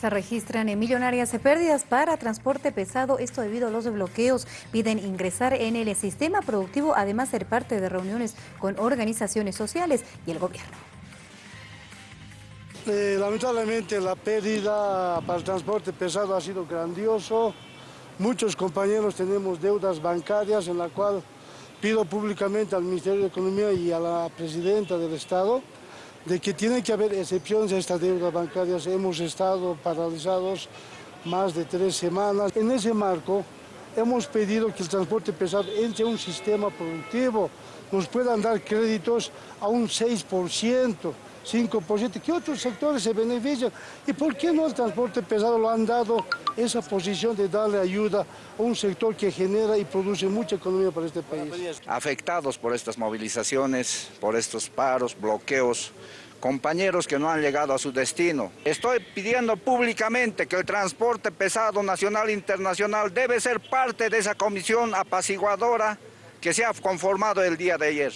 Se registran millonarias pérdidas para transporte pesado, esto debido a los bloqueos. Piden ingresar en el sistema productivo, además ser parte de reuniones con organizaciones sociales y el gobierno. Eh, lamentablemente la pérdida para el transporte pesado ha sido grandioso. Muchos compañeros tenemos deudas bancarias en la cual pido públicamente al Ministerio de Economía y a la Presidenta del Estado de que tiene que haber excepciones a estas deudas bancarias. Hemos estado paralizados más de tres semanas. En ese marco, hemos pedido que el transporte pesado entre un sistema productivo, nos puedan dar créditos a un 6%, 5%, que otros sectores se benefician. ¿Y por qué no el transporte pesado lo han dado esa posición de darle ayuda a un sector que genera y produce mucha economía para este país? Afectados por estas movilizaciones, por estos paros, bloqueos, compañeros que no han llegado a su destino. Estoy pidiendo públicamente que el transporte pesado nacional e internacional debe ser parte de esa comisión apaciguadora que se ha conformado el día de ayer.